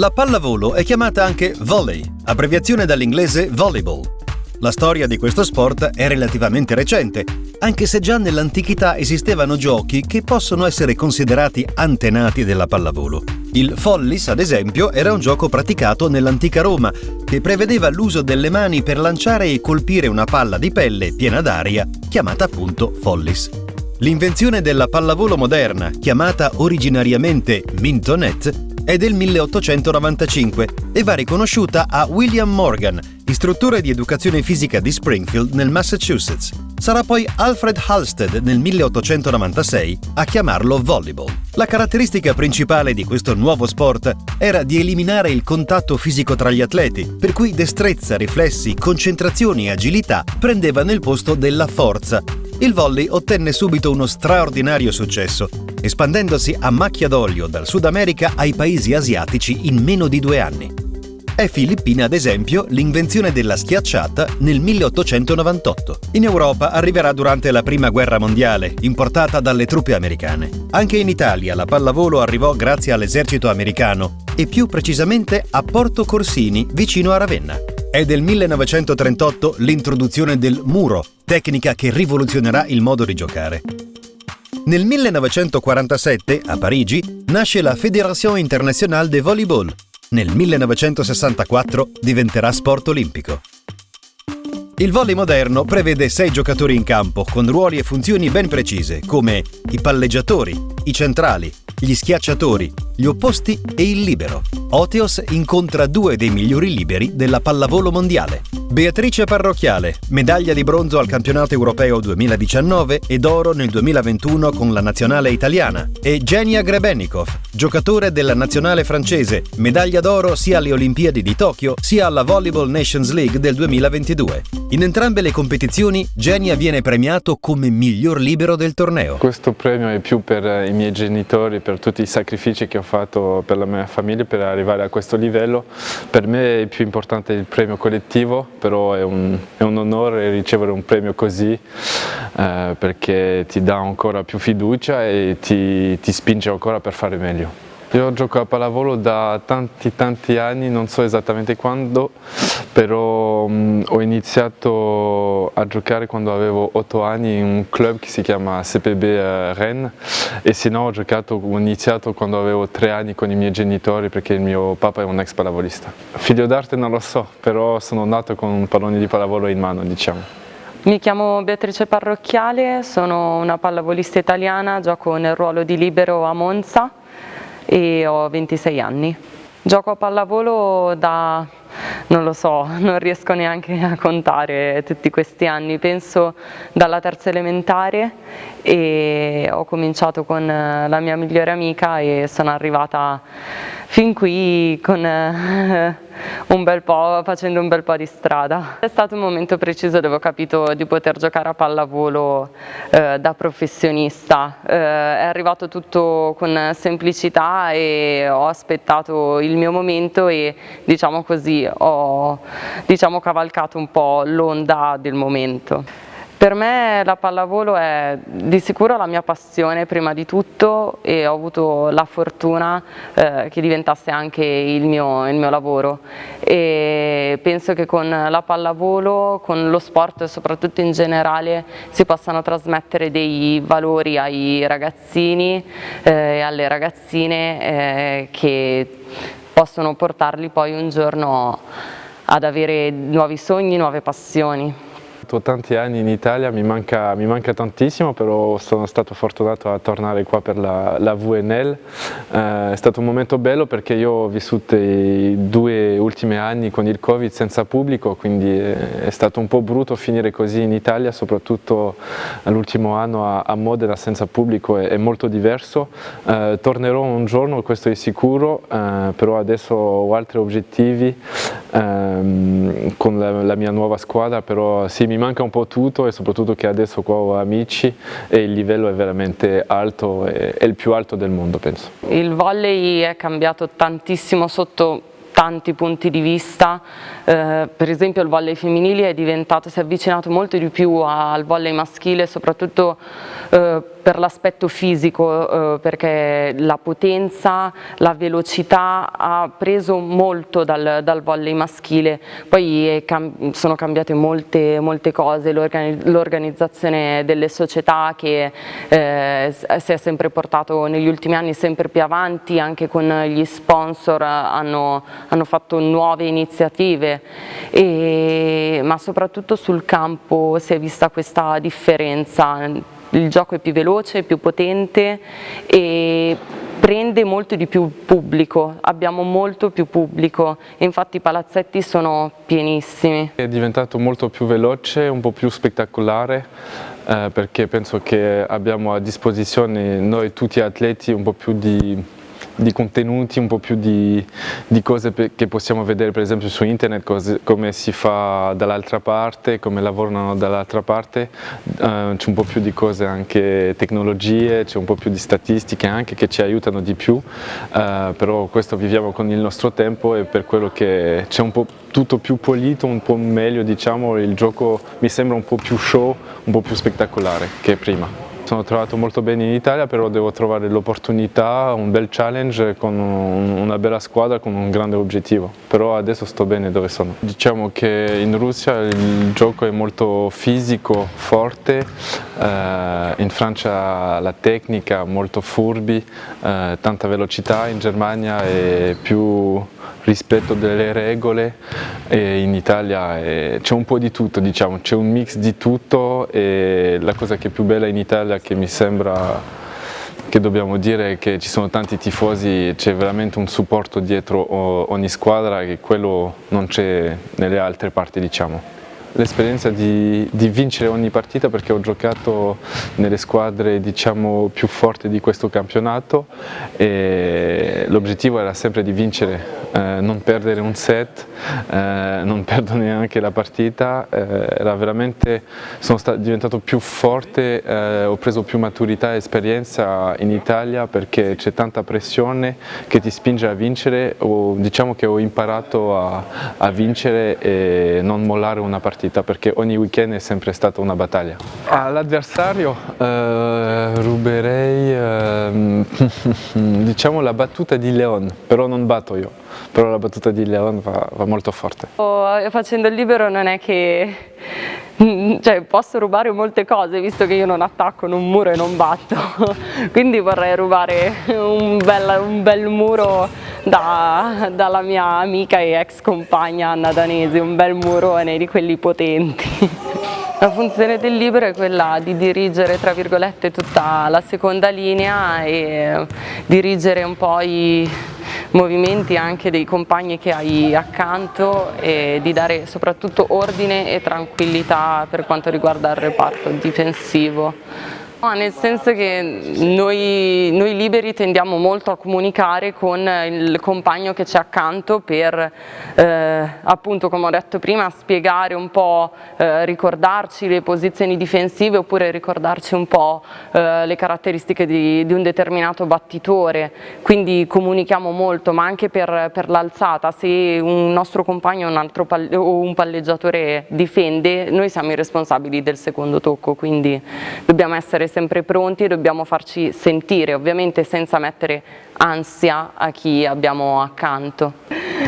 La pallavolo è chiamata anche volley, abbreviazione dall'inglese volleyball. La storia di questo sport è relativamente recente, anche se già nell'antichità esistevano giochi che possono essere considerati antenati della pallavolo. Il follis, ad esempio, era un gioco praticato nell'antica Roma, che prevedeva l'uso delle mani per lanciare e colpire una palla di pelle piena d'aria, chiamata appunto follis. L'invenzione della pallavolo moderna, chiamata originariamente mintonet, è del 1895 e va riconosciuta a William Morgan, istruttore di educazione fisica di Springfield nel Massachusetts. Sarà poi Alfred Halstead nel 1896 a chiamarlo volleyball. La caratteristica principale di questo nuovo sport era di eliminare il contatto fisico tra gli atleti, per cui destrezza, riflessi, concentrazioni e agilità prendevano il posto della forza. Il volley ottenne subito uno straordinario successo espandendosi a macchia d'olio dal Sud America ai paesi asiatici in meno di due anni. È filippina, ad esempio, l'invenzione della schiacciata nel 1898. In Europa arriverà durante la Prima Guerra Mondiale, importata dalle truppe americane. Anche in Italia la pallavolo arrivò grazie all'esercito americano e più precisamente a Porto Corsini, vicino a Ravenna. È del 1938 l'introduzione del muro, tecnica che rivoluzionerà il modo di giocare. Nel 1947, a Parigi, nasce la Fédération Internationale de Volleyball. Nel 1964 diventerà sport olimpico. Il volley moderno prevede sei giocatori in campo con ruoli e funzioni ben precise, come i palleggiatori, i centrali, gli schiacciatori, gli opposti e il libero. Oteos incontra due dei migliori liberi della pallavolo mondiale. Beatrice Parrocchiale, medaglia di bronzo al campionato europeo 2019 e d'oro nel 2021 con la nazionale italiana. E Genia Grebenikov, giocatore della nazionale francese, medaglia d'oro sia alle Olimpiadi di Tokyo sia alla Volleyball Nations League del 2022. In entrambe le competizioni Genia viene premiato come miglior libero del torneo. Questo premio è più per i miei genitori, per tutti i sacrifici che ho fatto per la mia famiglia per arrivare a questo livello. Per me è più importante il premio collettivo, però è un, è un onore ricevere un premio così eh, perché ti dà ancora più fiducia e ti, ti spinge ancora per fare meglio. Io gioco a pallavolo da tanti tanti anni, non so esattamente quando, però um, ho iniziato a giocare quando avevo 8 anni in un club che si chiama CPB eh, Rennes e se no ho, giocato, ho iniziato quando avevo 3 anni con i miei genitori perché il mio papà è un ex pallavolista. Figlio d'arte non lo so, però sono nato con un pallone di pallavolo in mano diciamo. Mi chiamo Beatrice Parrocchiale, sono una pallavolista italiana, gioco nel ruolo di libero a Monza e ho 26 anni. Gioco a pallavolo da, non lo so, non riesco neanche a contare tutti questi anni, penso dalla terza elementare e ho cominciato con la mia migliore amica e sono arrivata fin qui con un bel po', facendo un bel po' di strada. È stato un momento preciso dove ho capito di poter giocare a pallavolo eh, da professionista, eh, è arrivato tutto con semplicità e ho aspettato il mio momento e diciamo così ho diciamo, cavalcato un po' l'onda del momento. Per me la pallavolo è di sicuro la mia passione prima di tutto e ho avuto la fortuna eh, che diventasse anche il mio, il mio, lavoro. E penso che con la pallavolo, con lo sport soprattutto in generale si possano trasmettere dei valori ai ragazzini eh, e alle ragazzine eh, che possono portarli poi un giorno ad avere nuovi sogni, nuove passioni fatto tanti anni in Italia, mi manca, mi manca, tantissimo, però sono stato fortunato a tornare qua per la, la VNL. Eh, è stato un momento bello perché io ho vissuto i due ultimi anni con il Covid senza pubblico, quindi è stato un po' brutto finire così in Italia, soprattutto l'ultimo anno a, a, Modena senza pubblico è, è molto diverso. Eh, tornerò un giorno, questo è sicuro, eh, però adesso ho altri obiettivi ehm, con la, la, mia nuova squadra, però sì, mi manca un po' tutto e soprattutto che adesso qua ho amici e il livello è veramente alto, è, è il più alto del mondo penso. Il volley è cambiato tantissimo sotto tanti punti di vista, eh, per esempio il volley femminile è diventato, si è avvicinato molto di più al volley maschile, soprattutto eh, per l'aspetto fisico, eh, perché la potenza, la velocità ha preso molto dal, dal volley maschile, poi cam sono cambiate molte, molte cose, l'organizzazione delle società che eh, si è sempre portato negli ultimi anni sempre più avanti, anche con gli sponsor hanno, hanno fatto nuove iniziative, e, ma soprattutto sul campo si è vista questa differenza il gioco è più veloce, più potente e prende molto di più pubblico, abbiamo molto più pubblico, infatti i palazzetti sono pienissimi. È diventato molto più veloce, un po' più spettacolare eh, perché penso che abbiamo a disposizione noi tutti atleti un po' più di di contenuti, un po' più di, di cose che possiamo vedere per esempio su internet, cose, come si fa dall'altra parte, come lavorano dall'altra parte, uh, c'è un po' più di cose anche tecnologie, c'è un po' più di statistiche anche che ci aiutano di più, uh, però questo viviamo con il nostro tempo e per quello che c'è un po' tutto più pulito, un po' meglio diciamo, il gioco mi sembra un po' più show, un po' più spettacolare che prima sono trovato molto bene in Italia, però devo trovare l'opportunità, un bel challenge con una bella squadra, con un grande obiettivo. Però adesso sto bene dove sono. Diciamo che in Russia il gioco è molto fisico, forte, eh, in Francia la tecnica molto furbi, eh, tanta velocità, in Germania è più rispetto delle regole e in Italia c'è un po' di tutto, diciamo, c'è un mix di tutto e la cosa che è più bella in Italia che mi sembra che dobbiamo dire che ci sono tanti tifosi, c'è veramente un supporto dietro ogni squadra che quello non c'è nelle altre parti diciamo l'esperienza di, di, vincere ogni partita perché ho giocato nelle squadre diciamo, più forti di questo campionato e l'obiettivo era sempre di vincere, eh, non perdere un set, eh, non perdere neanche la partita, eh, sono diventato più forte, eh, ho preso più maturità e esperienza in Italia perché c'è tanta pressione che ti spinge a vincere, o, diciamo che ho imparato a, a vincere e non mollare una partita partita perché ogni weekend è sempre stata una battaglia. All'avversario eh, ruberei eh, diciamo la battuta di Leon, però non batto io, però la battuta di Leon va, va molto forte. Oh, facendo il libero non è che cioè, posso rubare molte cose visto che io non attacco in un muro e non batto quindi vorrei rubare un bel, un bel muro da, dalla mia amica e ex compagna Anna Danesi un bel murone di quelli potenti La funzione del libro è quella di dirigere tra virgolette tutta la seconda linea e dirigere un po' i movimenti anche dei compagni che hai accanto e di dare soprattutto ordine e tranquillità per quanto riguarda il reparto difensivo. No, nel senso che noi, noi, liberi tendiamo molto a comunicare con il compagno che c'è accanto per, eh, appunto come ho detto prima, spiegare un po', eh, ricordarci le posizioni difensive oppure ricordarci un po' eh, le caratteristiche di, di, un determinato battitore, quindi comunichiamo molto, ma anche per, per l'alzata, se un nostro compagno un altro palle, o un palleggiatore difende, noi siamo i responsabili del secondo tocco, quindi dobbiamo essere sempre pronti e dobbiamo farci sentire, ovviamente senza mettere ansia a chi abbiamo accanto.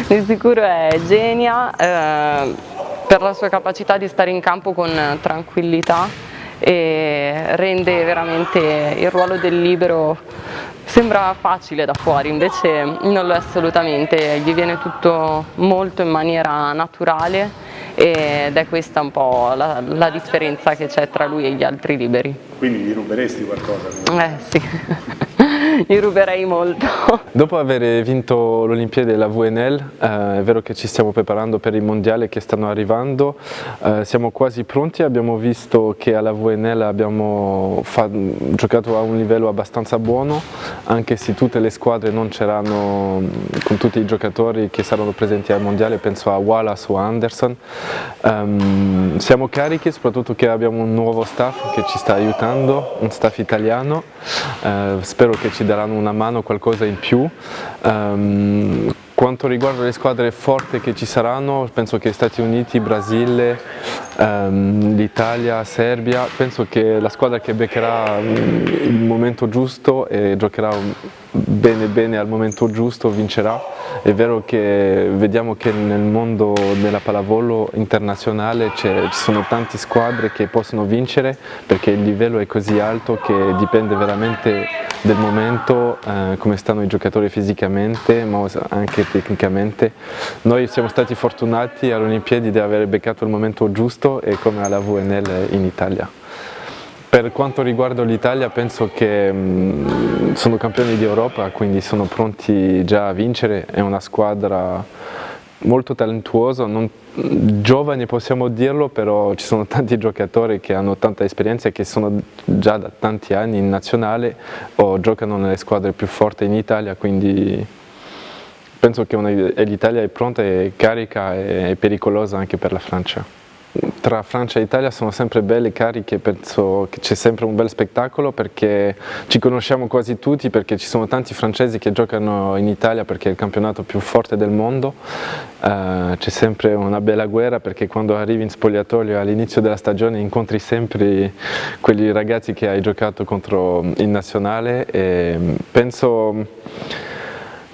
Di sicuro è Genia eh, per la sua capacità di stare in campo con tranquillità e rende veramente il ruolo del libero sembra facile da fuori invece non lo è assolutamente gli viene tutto molto in maniera naturale ed è questa un po' la, la differenza che c'è tra lui e gli altri liberi. Quindi gli ruberesti qualcosa? Eh sì. Gli ruberei molto. Dopo aver vinto l'Olimpiade della VNL, eh, è vero che ci stiamo preparando per i mondiali che stanno arrivando, eh, siamo quasi pronti, abbiamo visto che alla VNL abbiamo giocato a un livello abbastanza buono, anche se tutte le squadre non c'erano con tutti i giocatori che saranno presenti al mondiale, penso a Wallace o Anderson. Um, siamo carichi, soprattutto che abbiamo un nuovo staff che ci sta aiutando, un staff italiano, uh, spero che ci daranno una mano, qualcosa in più. Um, quanto riguarda le squadre forti che ci saranno, penso che Stati Uniti, Brasile, um, l'Italia, Serbia, penso che la squadra che beccherà il momento giusto e giocherà bene bene al momento giusto vincerà. È vero che vediamo che nel mondo della pallavolo internazionale ci sono tante squadre che possono vincere perché il livello è così alto che dipende veramente del momento, eh, come stanno i giocatori fisicamente ma anche tecnicamente. Noi siamo stati fortunati alle Olimpiadi di aver beccato il momento giusto e come alla VNL in Italia. Per quanto riguarda l'Italia penso che mh, mm, sono campioni di Europa, quindi sono pronti già a vincere, è una squadra molto talentuosa, non, giovani possiamo dirlo, però ci sono tanti giocatori che hanno tanta esperienza e che sono già da tanti anni in nazionale o giocano nelle squadre più forti in Italia, quindi penso che l'Italia è pronta e carica e pericolosa anche per la Francia tra Francia e Italia sono sempre belle cariche, penso che c'è sempre un bel spettacolo perché ci conosciamo quasi tutti, perché ci sono tanti francesi che giocano in Italia perché è il campionato più forte del mondo, uh, c'è sempre una bella guerra perché quando arrivi in spogliatoio all'inizio della stagione incontri sempre quegli ragazzi che hai giocato contro in nazionale e penso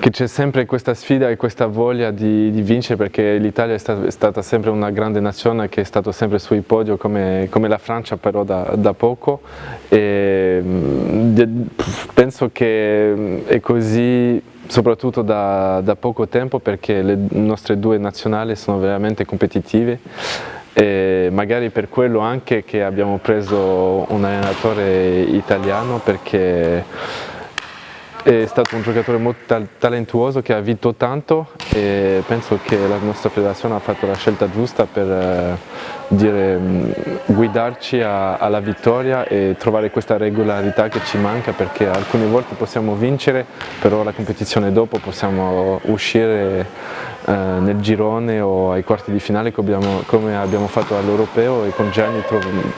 che c'è sempre questa sfida e questa voglia di, di vincere perché l'Italia è, è, stata sempre una grande nazione che è stata sempre sui podio come, come la Francia però da, da poco. E mm, penso che è così soprattutto da, da poco tempo perché le nostre due nazionali sono veramente competitive. E magari per quello anche che abbiamo preso un allenatore italiano perché è stato un giocatore molto talentuoso che ha vinto tanto e penso che la nostra federazione ha fatto la scelta giusta per eh, dire, mm, guidarci alla vittoria e trovare questa regolarità che ci manca perché alcune volte possiamo vincere però la competizione dopo possiamo uscire eh, nel girone o ai quarti di finale come abbiamo fatto all'Europeo e con Gianni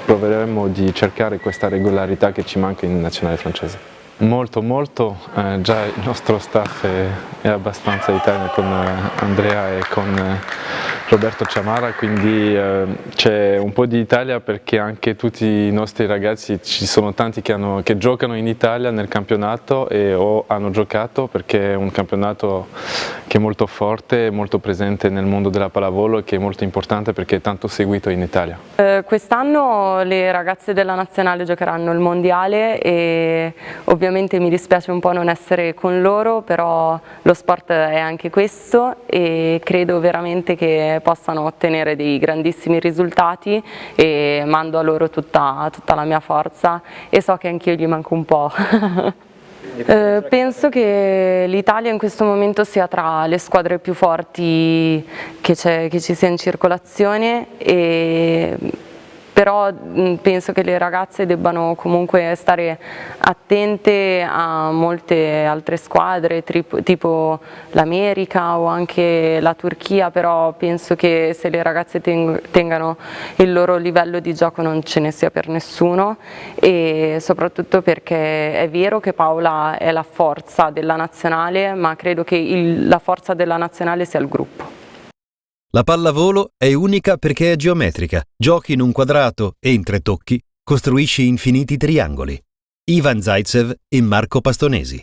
proveremo di cercare questa regolarità che ci manca in nazionale francese. Molto, molto, eh, già il nostro staff è, è abbastanza italiano con eh, Andrea e con eh, Roberto Ciamara, quindi eh, c'è un po' di Italia perché anche tutti i nostri ragazzi, ci sono tanti che, hanno, che giocano in Italia nel campionato e, o hanno giocato perché è un campionato che è molto forte, molto presente nel mondo della pallavolo e che è molto importante perché è tanto seguito in Italia. Eh, Quest'anno le ragazze della nazionale giocheranno il mondiale e ovviamente mi dispiace un po' non essere con loro, però lo sport è anche questo e credo veramente che possano ottenere dei grandissimi risultati e mando a loro tutta, tutta la mia forza e so che anch'io gli manco un po'. Eh, penso che l'Italia in questo momento sia tra le squadre più forti che, che ci sia in circolazione e però penso che le ragazze debbano comunque stare attente a molte altre squadre tipo l'America o anche la Turchia, però penso che se le ragazze tengano il loro livello di gioco non ce ne sia per nessuno e soprattutto perché è vero che Paola è la forza della nazionale, ma credo che il, la forza della nazionale sia il gruppo. La pallavolo è unica perché è geometrica, giochi in un quadrato e in tre tocchi costruisci infiniti triangoli. Ivan Zaitsev e Marco Pastonesi.